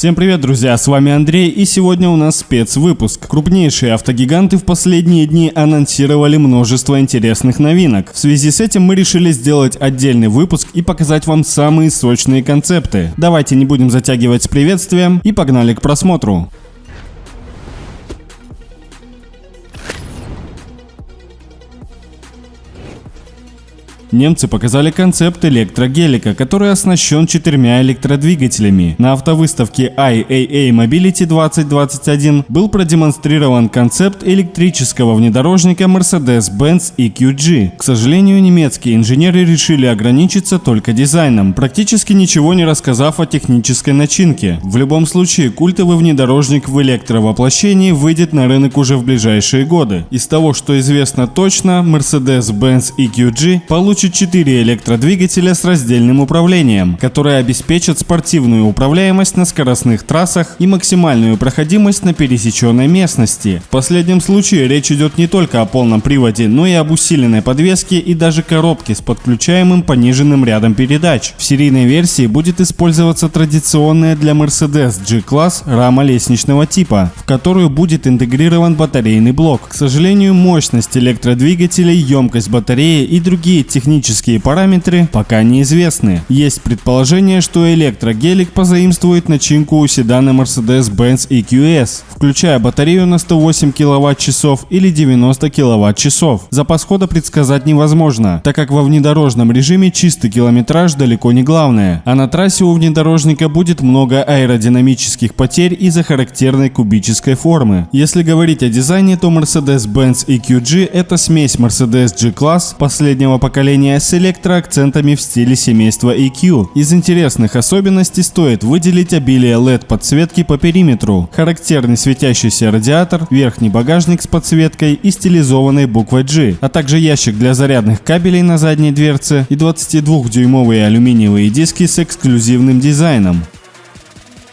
Всем привет, друзья, с вами Андрей, и сегодня у нас спецвыпуск. Крупнейшие автогиганты в последние дни анонсировали множество интересных новинок. В связи с этим мы решили сделать отдельный выпуск и показать вам самые сочные концепты. Давайте не будем затягивать с приветствием и погнали к просмотру. Немцы показали концепт электрогелика, который оснащен четырьмя электродвигателями. На автовыставке IAA Mobility 2021 был продемонстрирован концепт электрического внедорожника Mercedes-Benz EQG. К сожалению, немецкие инженеры решили ограничиться только дизайном, практически ничего не рассказав о технической начинке. В любом случае, культовый внедорожник в электровоплощении выйдет на рынок уже в ближайшие годы. Из того, что известно точно, Mercedes-Benz EQG получит получит 4 электродвигателя с раздельным управлением, которые обеспечат спортивную управляемость на скоростных трассах и максимальную проходимость на пересеченной местности. В последнем случае речь идет не только о полном приводе, но и об усиленной подвеске и даже коробке с подключаемым пониженным рядом передач. В серийной версии будет использоваться традиционная для Mercedes G-класс рама лестничного типа, в которую будет интегрирован батарейный блок. К сожалению, мощность электродвигателей, емкость батареи и другие технические технические параметры пока неизвестны. Есть предположение, что электрогелик позаимствует начинку у седана Mercedes-Benz EQS, включая батарею на 108 кВт-часов или 90 кВт-часов. Запас хода предсказать невозможно, так как во внедорожном режиме чистый километраж далеко не главное, а на трассе у внедорожника будет много аэродинамических потерь из-за характерной кубической формы. Если говорить о дизайне, то Mercedes-Benz EQG это смесь Mercedes G-Class последнего поколения оформление с электроакцентами в стиле семейства EQ. Из интересных особенностей стоит выделить обилие LED подсветки по периметру, характерный светящийся радиатор, верхний багажник с подсветкой и стилизованной буквой G, а также ящик для зарядных кабелей на задней дверце и 22-дюймовые алюминиевые диски с эксклюзивным дизайном.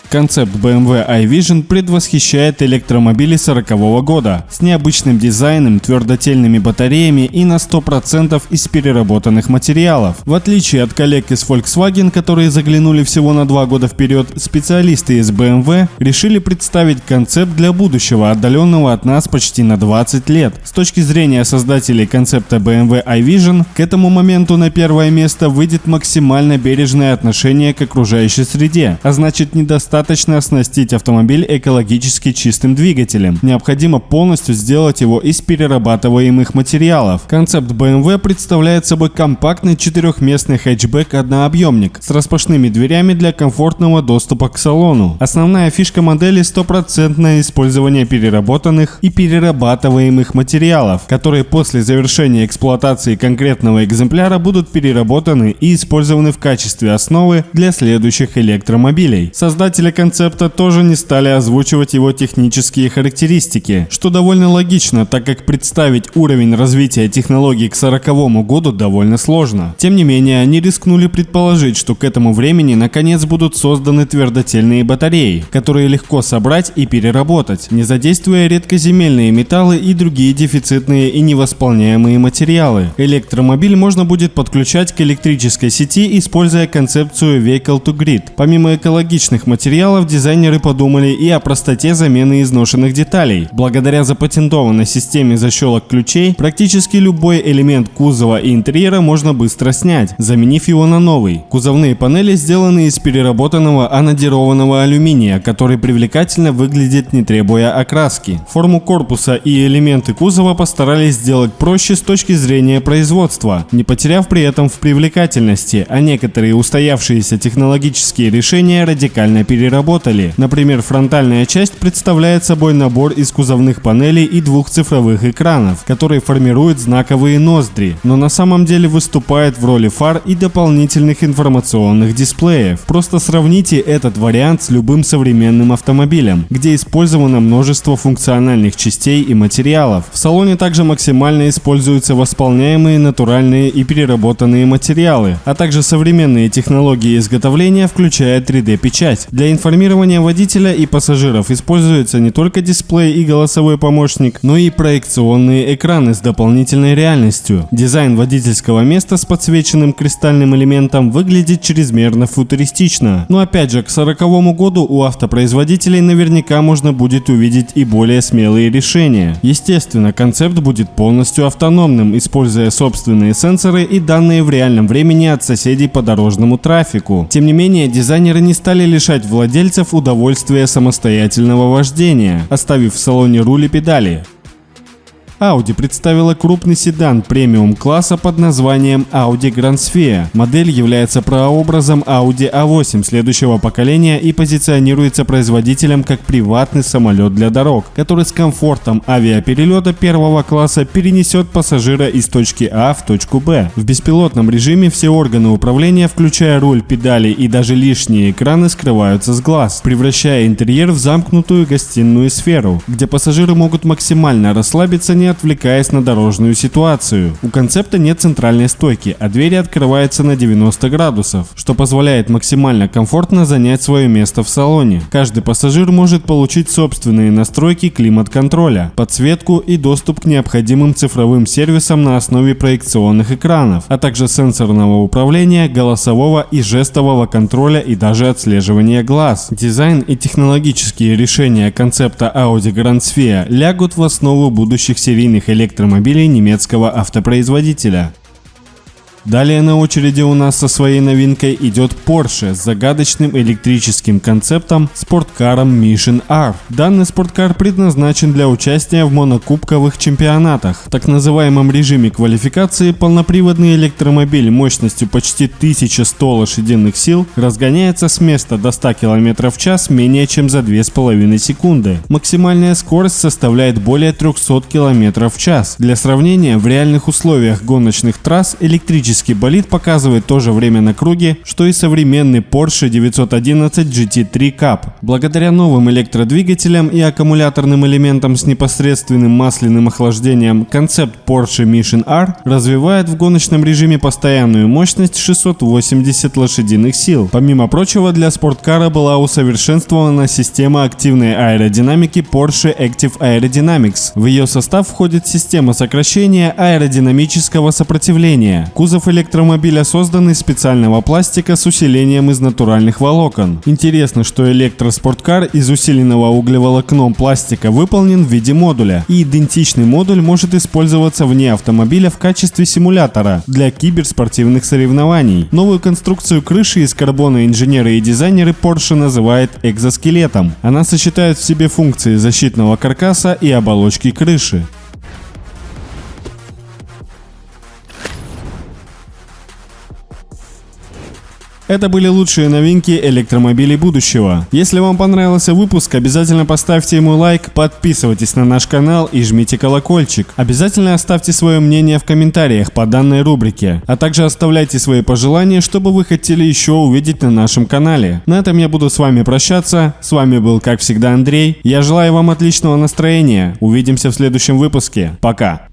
Концепт BMW iVision предвосхищает электромобили 40 -го года с необычным дизайном, твердотельными батареями и на 100% из переработанных материалов. В отличие от коллег из Volkswagen, которые заглянули всего на два года вперед, специалисты из BMW решили представить концепт для будущего, отдаленного от нас почти на 20 лет. С точки зрения создателей концепта BMW iVision, к этому моменту на первое место выйдет максимально бережное отношение к окружающей среде, а значит недостаточно достаточно оснастить автомобиль экологически чистым двигателем. Необходимо полностью сделать его из перерабатываемых материалов. Концепт BMW представляет собой компактный четырехместный хэтчбэк-однообъемник с распашными дверями для комфортного доступа к салону. Основная фишка модели – стопроцентное использование переработанных и перерабатываемых материалов, которые после завершения эксплуатации конкретного экземпляра будут переработаны и использованы в качестве основы для следующих электромобилей. Создатели Создатели концепта тоже не стали озвучивать его технические характеристики, что довольно логично, так как представить уровень развития технологий к 40 году довольно сложно. Тем не менее, они рискнули предположить, что к этому времени наконец будут созданы твердотельные батареи, которые легко собрать и переработать, не задействуя редкоземельные металлы и другие дефицитные и невосполняемые материалы. Электромобиль можно будет подключать к электрической сети, используя концепцию Vehicle to Grid. Помимо экологичных материалов, материалов дизайнеры подумали и о простоте замены изношенных деталей. Благодаря запатентованной системе защелок ключей, практически любой элемент кузова и интерьера можно быстро снять, заменив его на новый. Кузовные панели сделаны из переработанного анодированного алюминия, который привлекательно выглядит не требуя окраски. Форму корпуса и элементы кузова постарались сделать проще с точки зрения производства, не потеряв при этом в привлекательности, а некоторые устоявшиеся технологические решения радикально переработали переработали. Например, фронтальная часть представляет собой набор из кузовных панелей и двух цифровых экранов, которые формируют знаковые ноздри, но на самом деле выступает в роли фар и дополнительных информационных дисплеев. Просто сравните этот вариант с любым современным автомобилем, где использовано множество функциональных частей и материалов. В салоне также максимально используются восполняемые натуральные и переработанные материалы, а также современные технологии изготовления, включая 3D-печать. Для информирования водителя и пассажиров используется не только дисплей и голосовой помощник, но и проекционные экраны с дополнительной реальностью. Дизайн водительского места с подсвеченным кристальным элементом выглядит чрезмерно футуристично. Но опять же, к 40 году у автопроизводителей наверняка можно будет увидеть и более смелые решения. Естественно, концепт будет полностью автономным, используя собственные сенсоры и данные в реальном времени от соседей по дорожному трафику. Тем не менее, дизайнеры не стали лишать владельцев удовольствия самостоятельного вождения, оставив в салоне руль и педали. Audi представила крупный седан премиум-класса под названием Audi Grand Sphere. Модель является прообразом Audi A8 следующего поколения и позиционируется производителем как приватный самолет для дорог, который с комфортом авиаперелета первого класса перенесет пассажира из точки А в точку Б. В беспилотном режиме все органы управления, включая руль, педали и даже лишние экраны, скрываются с глаз, превращая интерьер в замкнутую гостиную сферу, где пассажиры могут максимально расслабиться, не отвлекаясь на дорожную ситуацию. У концепта нет центральной стойки, а двери открываются на 90 градусов, что позволяет максимально комфортно занять свое место в салоне. Каждый пассажир может получить собственные настройки климат-контроля, подсветку и доступ к необходимым цифровым сервисам на основе проекционных экранов, а также сенсорного управления, голосового и жестового контроля и даже отслеживания глаз. Дизайн и технологические решения концепта Audi Grand Sphere лягут в основу будущих серий серийных электромобилей немецкого автопроизводителя. Далее на очереди у нас со своей новинкой идет Porsche с загадочным электрическим концептом спорткаром Mission R. Данный спорткар предназначен для участия в монокубковых чемпионатах. В так называемом режиме квалификации полноприводный электромобиль мощностью почти 1100 лошадиных сил разгоняется с места до 100 км в час менее чем за 2,5 секунды. Максимальная скорость составляет более 300 км в час. Для сравнения, в реальных условиях гоночных трасс электрический Электрический болид показывает то же время на круге, что и современный Porsche 911 GT3 Cup. Благодаря новым электродвигателям и аккумуляторным элементам с непосредственным масляным охлаждением, концепт Porsche Mission R развивает в гоночном режиме постоянную мощность 680 лошадиных сил. Помимо прочего, для спорткара была усовершенствована система активной аэродинамики Porsche Active Aerodynamics. В ее состав входит система сокращения аэродинамического сопротивления. Кузов электромобиля созданы из специального пластика с усилением из натуральных волокон. Интересно, что электроспорткар из усиленного углеволокном пластика выполнен в виде модуля, и идентичный модуль может использоваться вне автомобиля в качестве симулятора для киберспортивных соревнований. Новую конструкцию крыши из карбона инженеры и дизайнеры Porsche называют экзоскелетом. Она сочетает в себе функции защитного каркаса и оболочки крыши. Это были лучшие новинки электромобилей будущего. Если вам понравился выпуск, обязательно поставьте ему лайк, подписывайтесь на наш канал и жмите колокольчик. Обязательно оставьте свое мнение в комментариях по данной рубрике, а также оставляйте свои пожелания, чтобы вы хотели еще увидеть на нашем канале. На этом я буду с вами прощаться. С вами был, как всегда, Андрей. Я желаю вам отличного настроения. Увидимся в следующем выпуске. Пока.